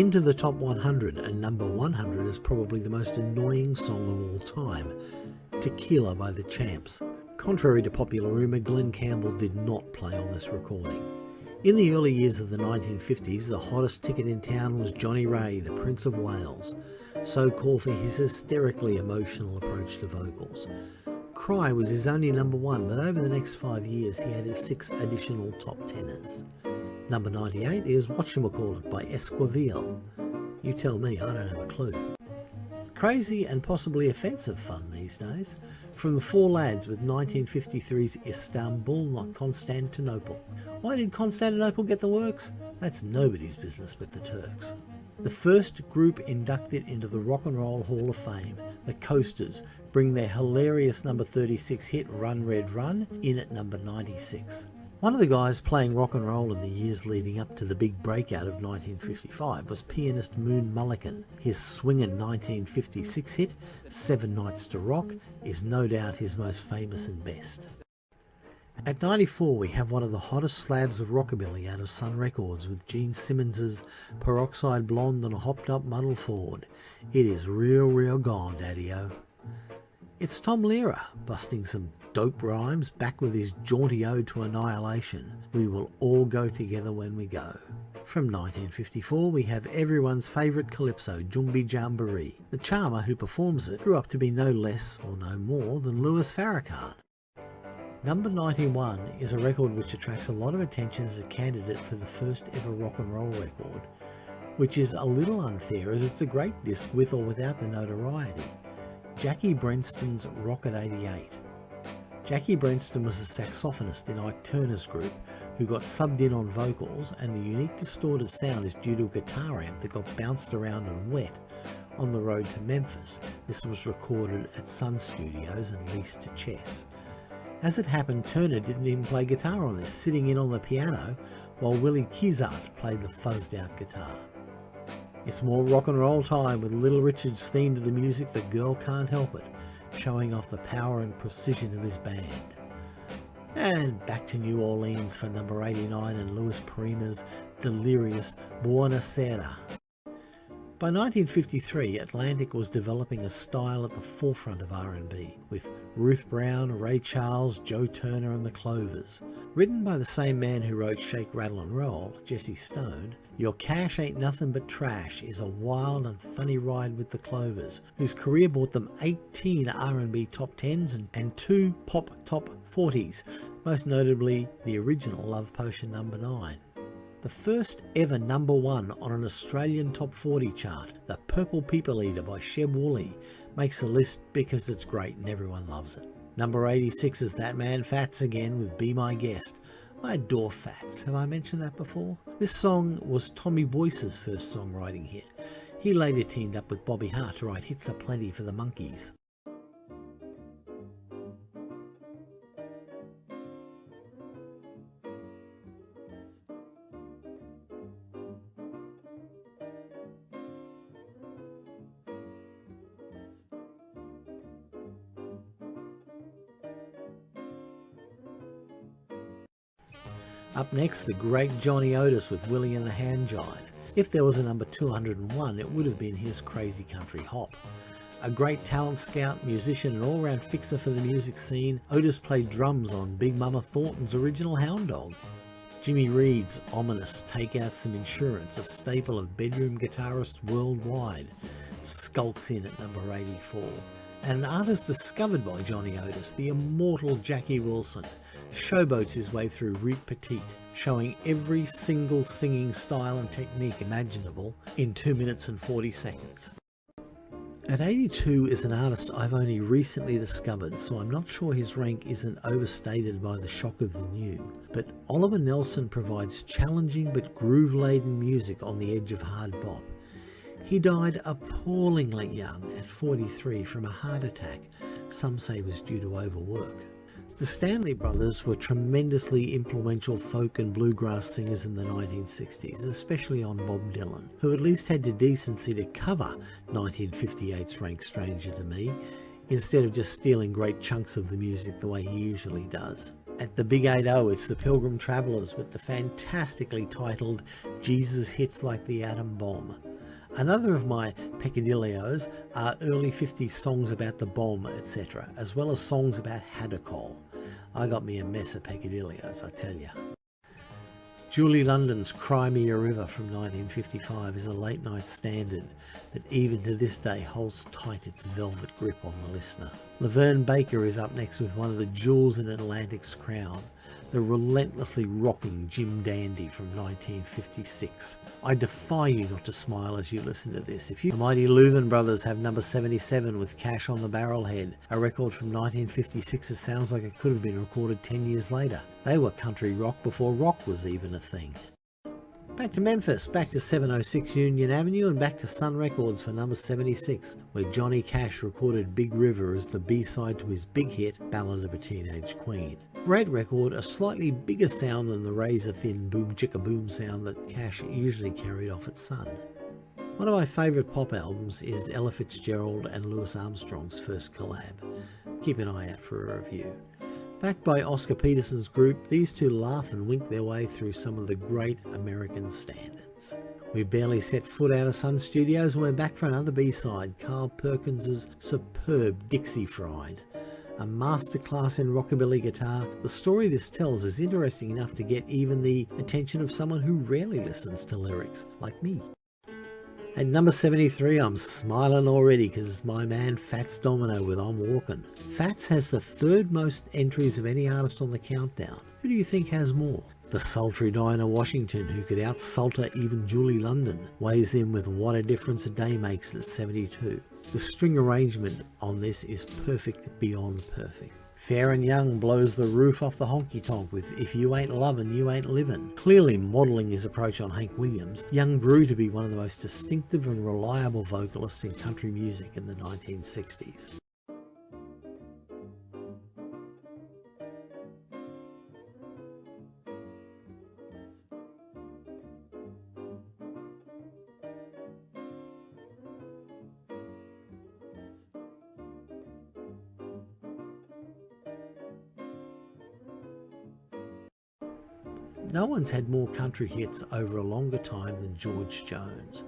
Into the top 100 and number 100 is probably the most annoying song of all time, Tequila by the Champs. Contrary to popular rumour, Glen Campbell did not play on this recording. In the early years of the 1950s, the hottest ticket in town was Johnnie Ray, the Prince of Wails, so called for his hysterically emotional approach to vocals. Cry was his only number one, but over the next five years he added six additional top tenors. Number 98 is Whatchamacallit by Esquivel. You tell me, I don't have a clue. Crazy and possibly offensive fun these days. From the Four Lads with 1953's Istanbul, not Constantinople. Why did Constantinople get the works? That's nobody's business but the Turks. The first group inducted into the Rock and Roll Hall of Fame, the Coasters, bring their hilarious number 36 hit Run Red Run in at number 96. One of the guys playing rock and roll in the years leading up to the big breakout of 1955 was pianist Moon Mullican. His swinging 1956 hit, Seven Nights to Rock, is no doubt his most famous and best. At 94 we have one of the hottest slabs of rockabilly out of Sun Records with Gene Simmons's Peroxide Blonde and a hopped up model Ford. It is real real gone daddy-o. It's Tom Lehrer busting some dope rhymes back with his jaunty ode to annihilation. We will all go together when we go. From 1954 we have everyone's favourite calypso, Jumbi Jamboree. The charmer who performs it grew up to be no less or no more than Louis Farrakhan. Number 91 is a record which attracts a lot of attention as a candidate for the first ever rock and roll record, which is a little unfair as it's a great disc with or without the notoriety. Jackie Brenston's Rocket 88. Jackie Brenston was a saxophonist in Ike Turner's group who got subbed in on vocals and the unique distorted sound is due to a guitar amp that got bounced around and wet on the road to Memphis. This was recorded at Sun Studios and leased to Chess. As it happened, Turner didn't even play guitar on this, sitting in on the piano while Willie Kizart played the fuzzed out guitar. It's more rock and roll time with Little Richard's theme to the music The Girl Can't Help It, showing off the power and precision of his band. And back to New Orleans for number 89 and Louis Prima's delirious Buona Sera. By 1953, Atlantic was developing a style at the forefront of R&B, with Ruth Brown, Ray Charles, Joe Turner and the Clovers. Written by the same man who wrote Shake, Rattle and Roll, Jesse Stone, Your Cash Ain't Nothing But Trash is a wild and funny ride with the Clovers, whose career brought them 18 R&B top 10s and, 2 pop top 40s, most notably the original Love Potion number 9 the first ever number one on an Australian top 40 chart, The Purple People Eater by Sheb Wooley, makes the list because it's great and everyone loves it. Number 86 is That Man Fats again with Be My Guest. I adore Fats, have I mentioned that before? This song was Tommy Boyce's first songwriting hit. He later teamed up with Bobby Hart to write hits aplenty for the Monkees. Next, the great Johnny Otis with Willie and the Hand Jive. If there was a number 201, it would have been his Crazy Country Hop. A great talent scout, musician and all-round fixer for the music scene, Otis played drums on Big Mama Thornton's original Hound Dog. Jimmy Reed's ominous Take Out Some Insurance, a staple of bedroom guitarists worldwide, skulks in at number 84. And an artist discovered by Johnny Otis, the immortal Jackie Wilson, showboats his way through Reet Petite, showing every single singing style and technique imaginable in 2 minutes and 40 seconds. At 82 is an artist I've only recently discovered, so I'm not sure his rank isn't overstated by the shock of the new. But Oliver Nelson provides challenging but groove-laden music on the edge of hard bop. He died appallingly young at 43 from a heart attack, some say was due to overwork. The Stanley Brothers were tremendously influential folk and bluegrass singers in the 1960s, especially on Bob Dylan, who at least had the decency to cover 1958's Rank Stranger to Me, instead of just stealing great chunks of the music the way he usually does. At the Big 8-0, it's the Pilgrim Travelers with the fantastically titled Jesus Hits Like the Atom Bomb. Another of my peccadilloes are early 50s songs about the bomb, etc., as well as songs about Hadacol. I got me a mess of peccadilloes, I tell you. Julie London's Cry Me a River from 1955 is a late night standard that even to this day holds tight its velvet grip on the listener. LaVern Baker is up next with one of the jewels in Atlantic's crown, the relentlessly rocking Jim Dandy from 1956. I defy you not to smile as you listen to this. If you the mighty Louvin brothers have number 77 with Cash on the Barrelhead, a record from 1956 that sounds like it could have been recorded 10 years later. They were country rock before rock was even a thing. Back to Memphis, back to 706 Union Avenue and back to Sun Records for number 76, where Johnny Cash recorded Big River as the B-side to his big hit, Ballad of a Teenage Queen. Great record, a slightly bigger sound than the razor-thin boom chicka boom sound that Cash usually carried off at Sun. One of my favourite pop albums is Ella Fitzgerald and Louis Armstrong's first collab. Keep an eye out for a review. Backed by Oscar Peterson's group, these two laugh and wink their way through some of the great American standards. We barely set foot out of Sun Studios and we're back for another B-side, Carl Perkins's superb Dixie Fried. A masterclass in rockabilly guitar, the story this tells is interesting enough to get even the attention of someone who rarely listens to lyrics, like me. At number 73, I'm smiling already because it's my man Fats Domino with I'm Walking. Fats has the third most entries of any artist on the countdown. Who do you think has more? The sultry Dinah Washington, who could outsulter even Julie London, weighs in with What a Difference a Day Makes at 72. The string arrangement on this is perfect beyond perfect. Faron Young blows the roof off the honky tonk with If You Ain't Lovin', You Ain't Livin'. Clearly modelling his approach on Hank Williams, Young grew to be one of the most distinctive and reliable vocalists in country music in the 1960s. One's had more country hits over a longer time than George Jones.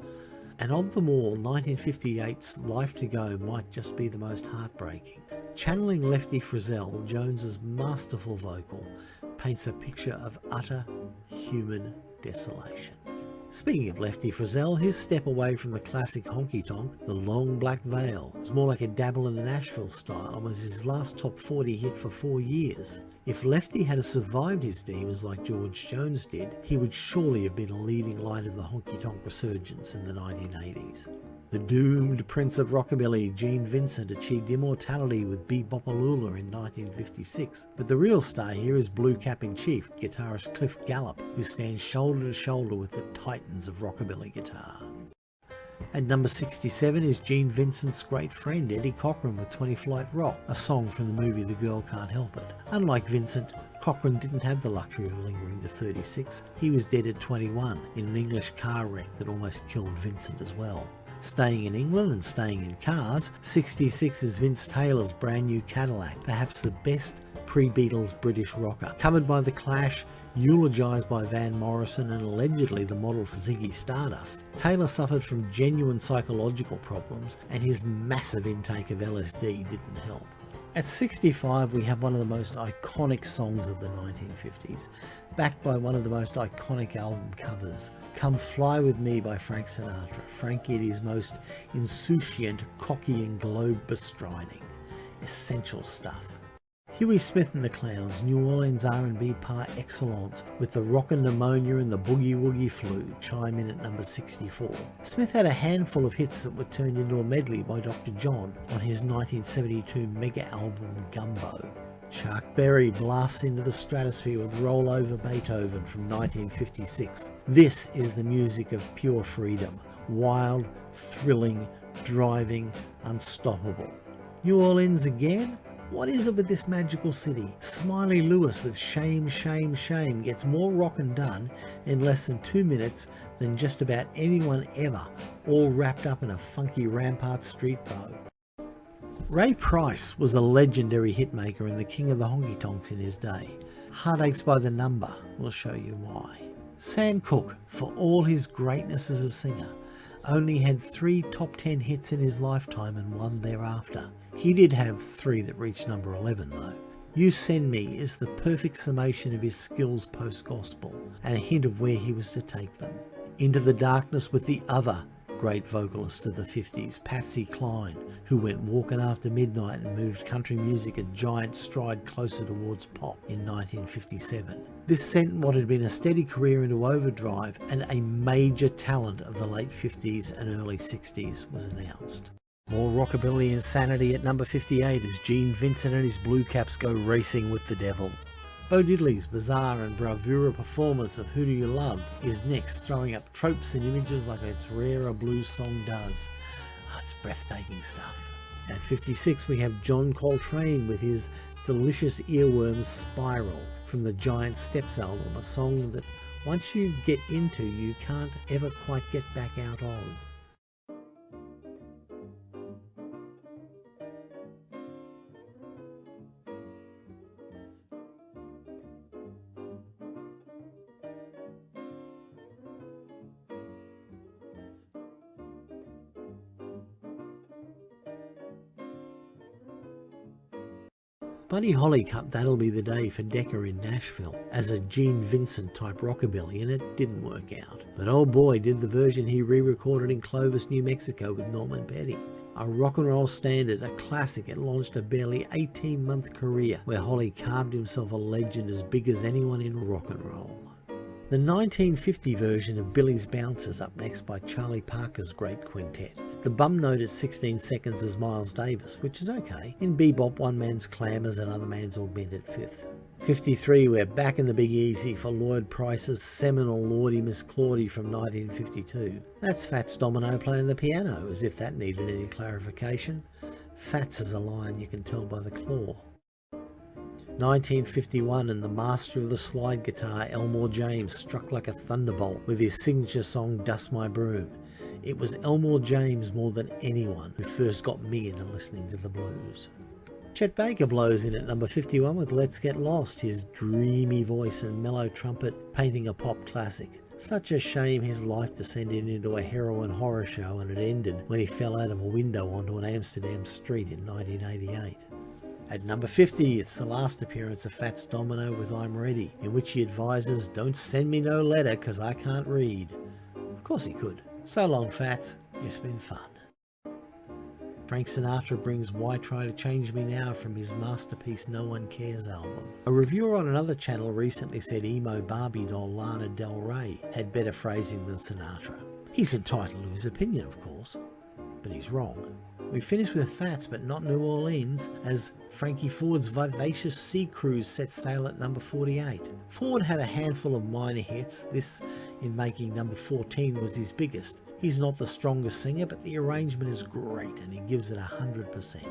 And of them all, 1958's Life to Go might just be the most heartbreaking. Channeling Lefty Frizzell, Jones's masterful vocal paints a picture of utter human desolation. Speaking of Lefty Frizzell, his step away from the classic honky-tonk, the long black veil, was more like a dabble in the Nashville style and was his last top 40 hit for four years. If Lefty had survived his demons like George Jones did, he would surely have been a leading light of the honky-tonk resurgence in the 1980s. The doomed Prince of Rockabilly, Gene Vincent, achieved immortality with Be-Bop-A-Lula in 1956, but the real star here is Blue Cap in Chief, guitarist Cliff Gallup, who stands shoulder to shoulder with the titans of rockabilly guitar. At number 67 is Gene Vincent's great friend Eddie Cochran with 20 Flight Rock, a song from the movie The Girl Can't Help It. Unlike Vincent, Cochran didn't have the luxury of lingering to 36. He was dead at 21 in an English car wreck that almost killed Vincent as well. Staying in England and staying in cars, 66 is Vince Taylor's brand new Cadillac, perhaps the best pre-Beatles British rocker. Covered by The Clash, eulogised by Van Morrison and allegedly the model for Ziggy Stardust, Taylor suffered from genuine psychological problems and his massive intake of LSD didn't help. At 65 we have one of the most iconic songs of the 1950s, backed by one of the most iconic album covers, Come Fly With Me by Frank Sinatra, Frank Giddy's most insouciant, cocky and globe bestriding. Essential stuff. Huey Smith and the Clowns, New Orleans R&B par excellence with the rockin' pneumonia and the boogie woogie flu chime in at number 64. Smith had a handful of hits that were turned into a medley by Dr. John on his 1972 mega album Gumbo. Chuck Berry blasts into the stratosphere with Roll Over Beethoven from 1956. This is the music of pure freedom, wild, thrilling, driving, unstoppable. New Orleans again? What is it with this magical city? Smiley Lewis with Shame, Shame, Shame gets more rockin' done in less than two minutes than just about anyone ever, all wrapped up in a funky Rampart Street bow. Ray Price was a legendary hitmaker and the king of the honky tonks in his day. Heartaches by the Number will show you why. Sam Cooke, for all his greatness as a singer, only had three top 10 hits in his lifetime and one thereafter. He did have three that reached number 11 though. You Send Me is the perfect summation of his skills post-gospel and a hint of where he was to take them. Into the Darkness with the other great vocalist of the 50s, Patsy Cline, who went walking after midnight and moved country music a giant stride closer towards pop in 1957. This sent what had been a steady career into overdrive and a major talent of the late 50s and early 60s was announced. More rockabilly insanity at number 58 as Gene Vincent and his Blue Caps go racing with the devil. Bo Diddley's bizarre and bravura performance of Who Do You Love is next, throwing up tropes and images like its rare a blues song does. Oh, it's breathtaking stuff. At 56 we have John Coltrane with his delicious earworms Spiral from the Giant Steps album, a song that once you get into you can't ever quite get back out of. Buddy Holly cut That'll Be the Day for Decca in Nashville as a Gene Vincent type rockabilly and it didn't work out. But oh boy did the version he re-recorded in Clovis, New Mexico with Norman Petty. A rock and roll standard, a classic, it launched a barely 18 month career where Holly carved himself a legend as big as anyone in rock and roll. The 1950 version of Billie's Bounce's up next by Charlie Parker's Great Quintet. The bum note at 16 seconds is Miles Davis, which is okay. In bebop, one man's clamours, another man's augmented fifth. 53, we're back in the Big Easy for Lloyd Price's seminal Lawdy Miss Clawdy from 1952. That's Fats Domino playing the piano, as if that needed any clarification. Fats is a lion you can tell by the claw. 1951 and the master of the slide guitar Elmore James struck like a thunderbolt with his signature song Dust My Broom. It was Elmore James more than anyone who first got me into listening to the blues. Chet Baker blows in at number 51 with Let's Get Lost, his dreamy voice and mellow trumpet painting a pop classic. Such a shame his life descended into a heroin horror show and it ended when he fell out of a window onto an Amsterdam street in 1988. At number 50, it's the last appearance of Fats Domino with I'm Ready, in which he advises, don't send me no letter cause I can't read. Of course he could. So long, Fats. It's been fun. Frank Sinatra brings Why Try to Change Me Now from his masterpiece No One Cares album. A reviewer on another channel recently said emo Barbie doll Lana Del Rey had better phrasing than Sinatra. He's entitled to his opinion, of course, but he's wrong. We finish with Fats, but not New Orleans, as Frankie Ford's vivacious sea cruise set sail at number 48. Ford had a handful of minor hits, this in making number 14 was his biggest. He's not the strongest singer, but the arrangement is great and he gives it 100%.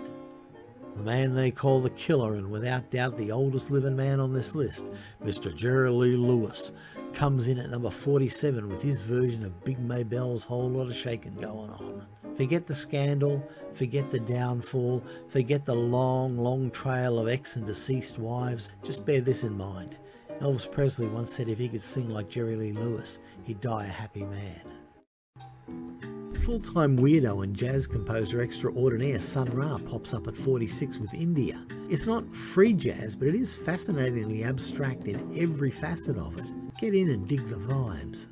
The man they call the killer, and without doubt the oldest living man on this list, Mr. Jerry Lee Lewis, comes in at number 47 with his version of Big Maybelle's Whole lot of Shakin' going on. Forget the scandal, forget the downfall, forget the long, long trail of ex and deceased wives. Just bear this in mind. Elvis Presley once said if he could sing like Jerry Lee Lewis, he'd die a happy man. Full-time weirdo and jazz composer extraordinaire Sun Ra pops up at 46 with India. It's not free jazz, but it is fascinatingly abstract in every facet of it. Get in and dig the vibes.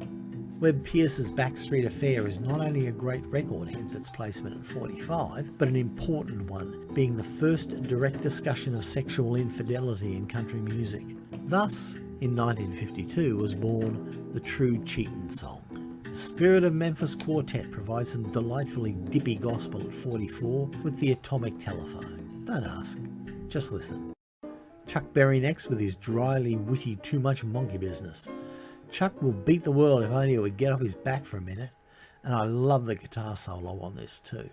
Webb Pierce's Backstreet Affair is not only a great record, hence its placement at 45, but an important one, being the first direct discussion of sexual infidelity in country music. Thus, in 1952 was born the True Cheatin' song. The Spirit of Memphis Quartet provides some delightfully dippy gospel at 44 with the atomic telephone. Don't ask, just listen. Chuck Berry next with his dryly witty too much monkey business. Chuck will beat the world if only he would get off his back for a minute. And I love the guitar solo on this too.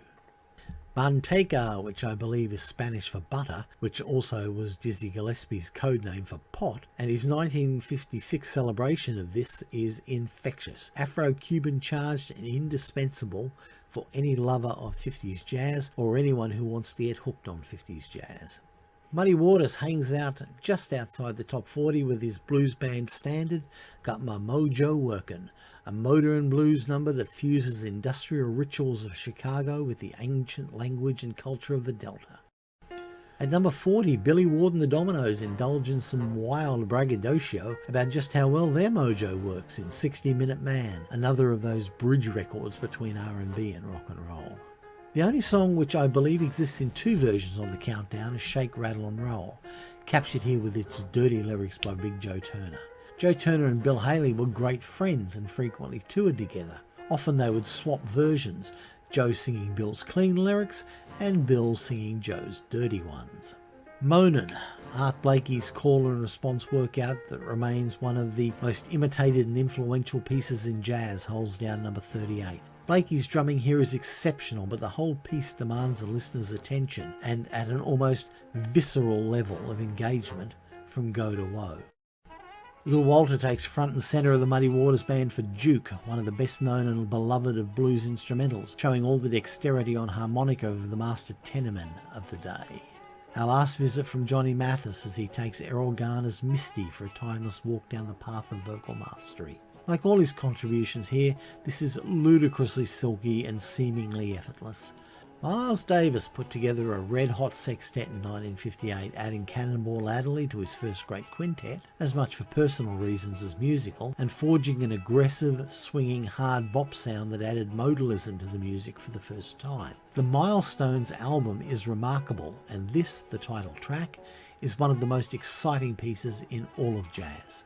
Manteca, which I believe is Spanish for butter, which also was Dizzy Gillespie's code name for pot, and his 1956 celebration of this is infectious, Afro-Cuban charged and indispensable for any lover of 50s jazz or anyone who wants to get hooked on 50s jazz. Muddy Waters hangs out just outside the top 40 with his blues band Standard, Got My Mojo Workin', a motor and blues number that fuses industrial rituals of Chicago with the ancient language and culture of the Delta. At number 40, Billy Ward and the Dominoes indulge in some wild braggadocio about just how well their mojo works in 60 Minute Man, another of those bridge records between R&B and rock and roll. The only song which I believe exists in two versions on the countdown is Shake, Rattle and Roll, captured here with its dirty lyrics by Big Joe Turner. Joe Turner and Bill Haley were great friends and frequently toured together. Often they would swap versions, Joe singing Bill's clean lyrics and Bill singing Joe's dirty ones. Moanin', Art Blakey's call and response workout that remains one of the most imitated and influential pieces in jazz holds down number 38. Blakey's drumming here is exceptional, but the whole piece demands the listener's attention and at an almost visceral level of engagement from go to woe. Little Walter takes front and centre of the Muddy Waters band for Duke, one of the best known and beloved of blues instrumentals, showing all the dexterity on harmonica of the master tenorman of the day. Our last visit from Johnny Mathis as he takes Erroll Garner's Misty for a timeless walk down the path of vocal mastery. Like all his contributions here, this is ludicrously silky and seemingly effortless. Miles Davis put together a red hot sextet in 1958, adding Cannonball Adderley to his first great quintet, as much for personal reasons as musical, and forging an aggressive, swinging, hard bop sound that added modalism to the music for the first time. The Milestones album is remarkable, and this, the title track, is one of the most exciting pieces in all of jazz.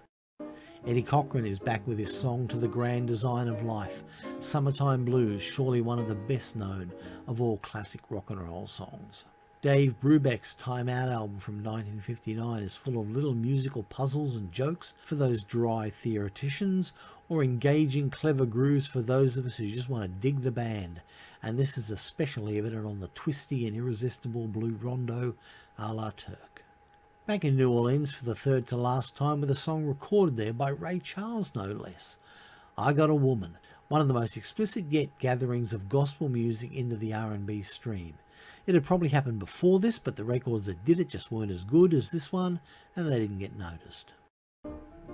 Eddie Cochran is back with his song To the Grand Design of Life, Summertime Blues, surely one of the best known of all classic rock and roll songs. Dave Brubeck's Time Out album from 1959 is full of little musical puzzles and jokes for those dry theoreticians or engaging clever grooves for those of us who just want to dig the band. And this is especially evident on the twisty and irresistible blue rondo a la Turk. Back in New Orleans for the third to last time with a song recorded there by Ray Charles no less. I Got a Woman, one of the most explicit yet gatherings of gospel music into the R&B stream. It had probably happened before this, but the records that did it just weren't as good as this one, and they didn't get noticed.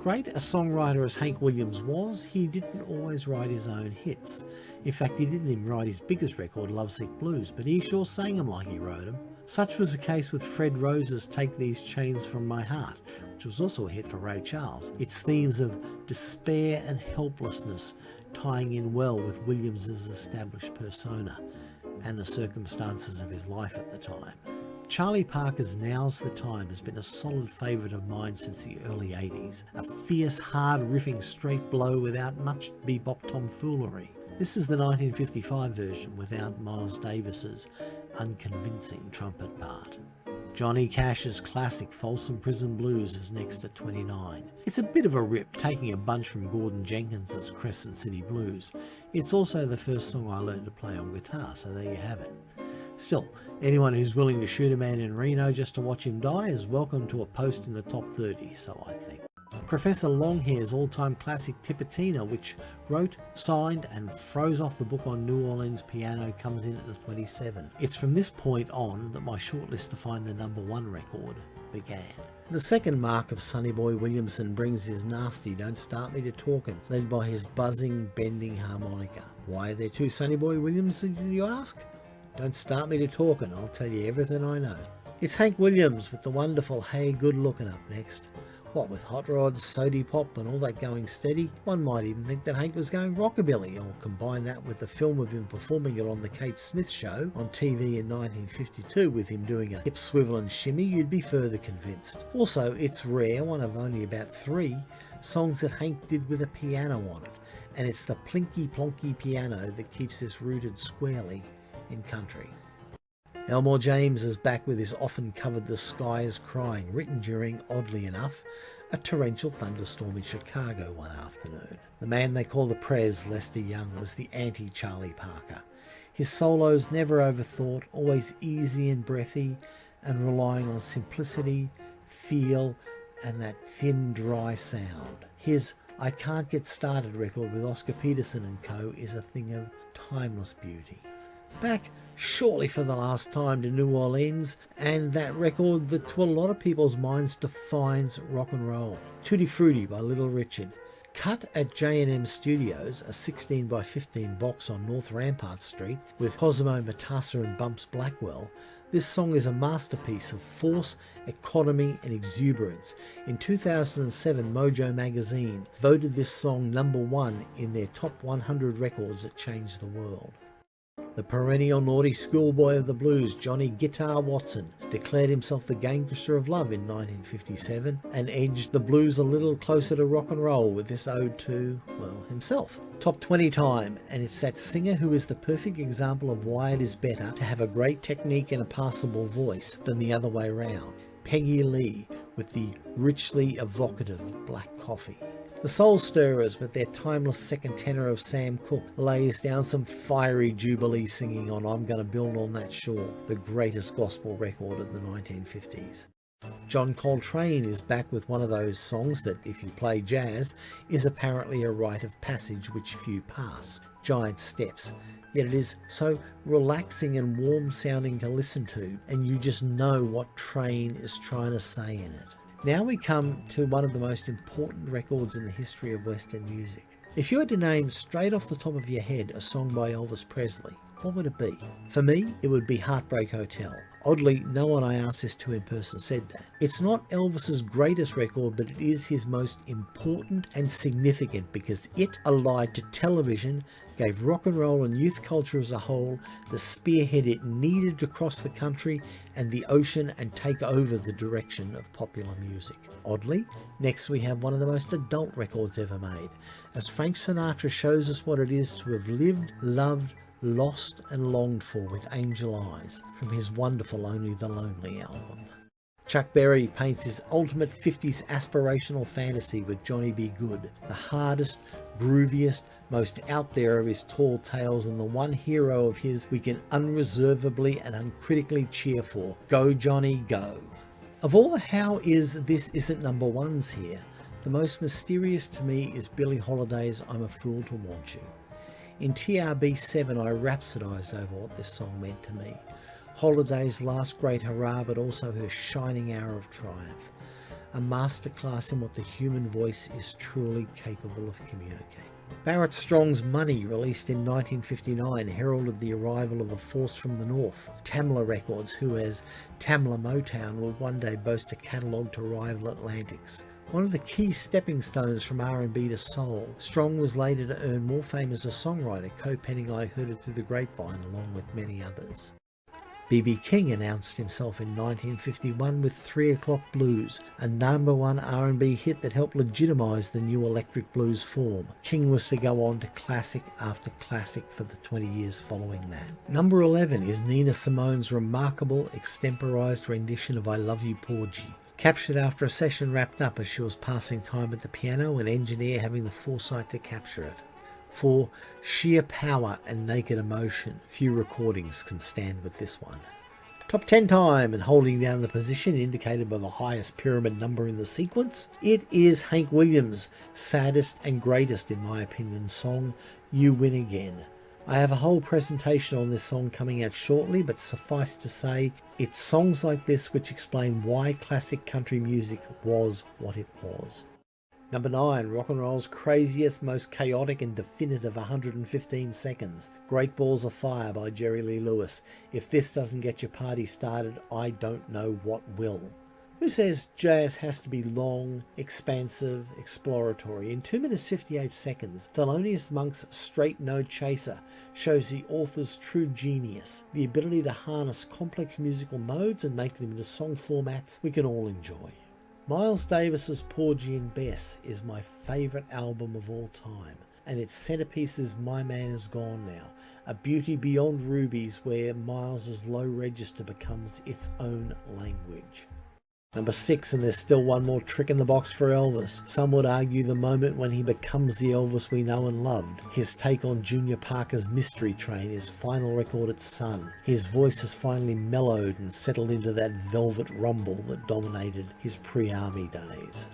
Great a songwriter as Hank Williams was, he didn't always write his own hits. In fact, he didn't even write his biggest record, Lovesick Blues, but he sure sang them like he wrote them. Such was the case with Fred Rose's Take These Chains From My Heart, which was also a hit for Ray Charles. Its themes of despair and helplessness tying in well with Williams's established persona and the circumstances of his life at the time. Charlie Parker's Now's the Time has been a solid favourite of mine since the early 80s, a fierce, hard riffing straight blow without much bebop tomfoolery. This is the 1955 version without Miles Davis's unconvincing trumpet part. Johnny Cash's classic Folsom Prison Blues is next at 29. It's a bit of a rip, taking a bunch from Gordon Jenkins's Crescent City Blues. It's also the first song I learned to play on guitar, so there you have it. Still, anyone who's willing to shoot a man in Reno just to watch him die is welcome to a post in the top 30, so I think. Professor Longhair's all-time classic Tipitina, which wrote, signed and froze off the book on New Orleans piano comes in at the 27. It's from this point on that my shortlist to find the number one record began. The second mark of Sonny Boy Williamson brings his nasty Don't Start Me to Talkin', led by his buzzing, bending harmonica. Why are there two Sonny Boy Williamsons, you ask? Don't start me to talking, I'll tell you everything I know. It's Hank Williams with the wonderful Hey Good Looking up next. What with Hot Rods, Sody Pop and all that going steady, one might even think that Hank was going rockabilly, or combine that with the film of him performing it on the Kate Smith show on TV in 1952 with him doing a hip swivel and shimmy, you'd be further convinced. Also, it's rare, one of only about three, songs that Hank did with a piano on it, and it's the plinky plonky piano that keeps this rooted squarely in country. Elmore James is back with his often covered The Sky is Crying, written during, oddly enough, a torrential thunderstorm in Chicago one afternoon. The man they call the Prez, Lester Young, was the anti-Charlie Parker. His solos never overthought, always easy and breathy, and relying on simplicity, feel, and that thin, dry sound. His I Can't Get Started record with Oscar Peterson and co. is a thing of timeless beauty. Back surely for the last time to New Orleans, and that record that to a lot of people's minds defines rock and roll. Tutti Frutti by Little Richard. Cut at J&M Studios, a 16 by 15 box on North Rampart Street with Cosimo Matassa and Bumps Blackwell, this song is a masterpiece of force, economy and exuberance. In 2007, Mojo magazine voted this song number one in their top 100 records that changed the world. The perennial naughty schoolboy of the blues, Johnny Guitar Watson, declared himself the gangster of love in 1957 and edged the blues a little closer to rock and roll with this ode to, well, himself. Top 20 time, and it's that singer who is the perfect example of why it is better to have a great technique and a passable voice than the other way around. Peggy Lee with the richly evocative Black Coffee. The Soul Stirrers, with their timeless second tenor of Sam Cooke, lays down some fiery jubilee singing on I'm Gonna Build on That Shore, the greatest gospel record of the 1950s. John Coltrane is back with one of those songs that, if you play jazz, is apparently a rite of passage which few pass, Giant Steps. Yet it is so relaxing and warm sounding to listen to, and you just know what Train is trying to say in it. Now we come to one of the most important records in the history of Western music. If you had to name straight off the top of your head a song by Elvis Presley, what would it be? For me, it would be Heartbreak Hotel. Oddly, no one I asked this to in person said that. It's not Elvis's greatest record, but it is his most important and significant because it allied to television, gave rock and roll and youth culture as a whole the spearhead it needed to cross the country and the ocean and take over the direction of popular music. Oddly, next we have one of the most adult records ever made, as Frank Sinatra shows us what it is to have lived, loved, lost and longed for with Angel Eyes from his wonderful Only the Lonely album. Chuck Berry paints his ultimate 50s aspirational fantasy with Johnny B. Goode, the hardest, grooviest, most out there of his tall tales and the one hero of his we can unreservedly and uncritically cheer for. Go Johnny, go! Of all the how is this isn't number ones here, the most mysterious to me is Billie Holiday's I'm a Fool to Want You. In TRB7 I rhapsodised over what this song meant to me. Holiday's last great hurrah but also her shining hour of triumph. A masterclass in what the human voice is truly capable of communicating. Barrett Strong's Money, released in 1959, heralded the arrival of a force from the north, Tamla Records, who as Tamla Motown will one day boast a catalogue to rival Atlantic's. One of the key stepping stones from R&B to soul, Strong was later to earn more fame as a songwriter, co-penning I Heard It Through the Grapevine along with many others. B.B. King announced himself in 1951 with 3 O'Clock Blues, a number one R&B hit that helped legitimise the new electric blues form. King was to go on to classic after classic for the 20 years following that. Number 11 is Nina Simone's remarkable extemporised rendition of I Love You Porgy captured after a session wrapped up as she was passing time at the piano and engineer having the foresight to capture it. For sheer power and naked emotion, few recordings can stand with this one. Top 10 time and holding down the position indicated by the highest pyramid number in the sequence, it is Hank Williams' saddest and greatest in my opinion song, You Win Again, I have a whole presentation on this song coming out shortly, but suffice to say, it's songs like this which explain why classic country music was what it was. Number 9, rock and roll's craziest, most chaotic and definitive 115 seconds. Great Balls of Fire by Jerry Lee Lewis. If this doesn't get your party started, I don't know what will. Who says jazz has to be long, expansive, exploratory? In 2 minutes 58 seconds, Thelonious Monk's Straight No Chaser shows the author's true genius, the ability to harness complex musical modes and make them into song formats we can all enjoy. Miles Davis's Porgy and Bess is my favourite album of all time, and its centerpiece is My Man Is Gone Now, a beauty beyond rubies where Miles's low register becomes its own language. Number six, and there's still one more trick in the box for Elvis. Some would argue the moment when he becomes the Elvis we know and loved. His take on Junior Parker's Mystery Train, his final record at Sun. His voice has finally mellowed and settled into that velvet rumble that dominated his pre-army days.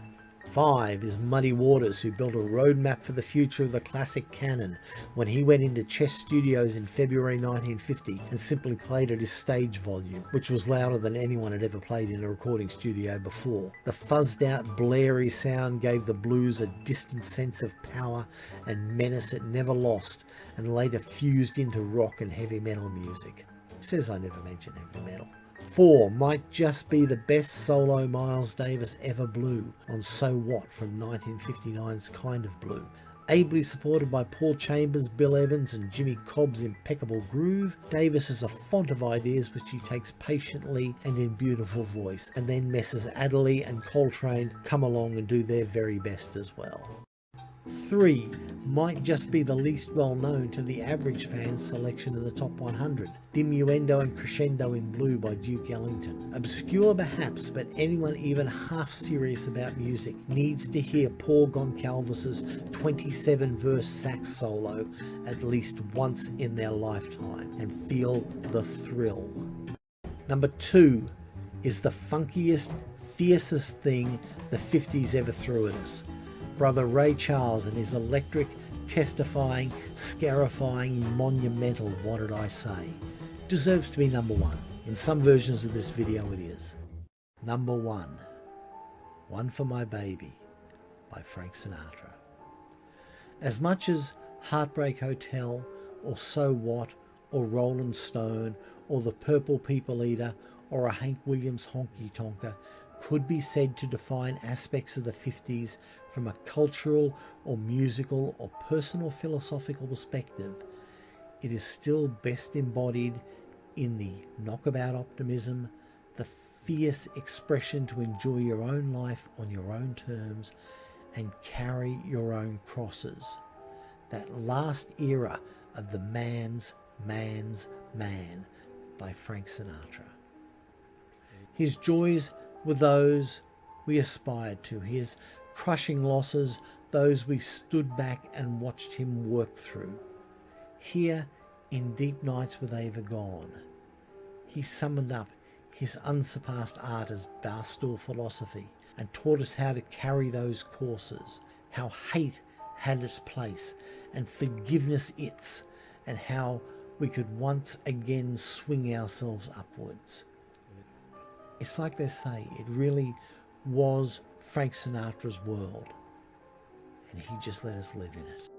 Five is Muddy Waters, who built a roadmap for the future of the classic canon when he went into Chess Studios in February 1950 and simply played at his stage volume, which was louder than anyone had ever played in a recording studio before. The fuzzed out, blary sound gave the blues a distant sense of power and menace it never lost and later fused into rock and heavy metal music. Says I never mentioned heavy metal. 4 might just be the best solo Miles Davis ever blew on So What from 1959's Kind of Blue. Ably supported by Paul Chambers, Bill Evans and Jimmy Cobb's impeccable groove, Davis is a font of ideas which he takes patiently and in beautiful voice, and then Messrs Adderley and Coltrane come along and do their very best as well. 3 might just be the least well known to the average fan's selection of the top 100. Diminuendo and Crescendo in Blue by Duke Ellington. Obscure perhaps, but anyone even half serious about music needs to hear Paul Gonsalves's 27 verse sax solo at least once in their lifetime and feel the thrill. Number 2 is the funkiest, fiercest thing the 50s ever threw at us brother Ray Charles and his electric, testifying, scarifying, monumental What Did I Say deserves to be number one. In some versions of this video it is. Number one, One for My Baby by Frank Sinatra. As much as Heartbreak Hotel or So What or Rolling Stone or The Purple People Eater or a Hank Williams honky tonker could be said to define aspects of the 50s from a cultural or musical or personal philosophical perspective, it is still best embodied in the knockabout optimism, the fierce expression to enjoy your own life on your own terms and carry your own crosses. That last era of the man's man's man by Frank Sinatra. His joys were those we aspired to, his crushing losses, those we stood back and watched him work through. Here, in Deep Nights with Ava Gone, he summoned up his unsurpassed art as barstool philosophy and taught us how to carry those courses, how hate had its place and forgiveness its, and how we could once again swing ourselves upwards. It's like they say, it really was Frank Sinatra's world, and he just let us live in it.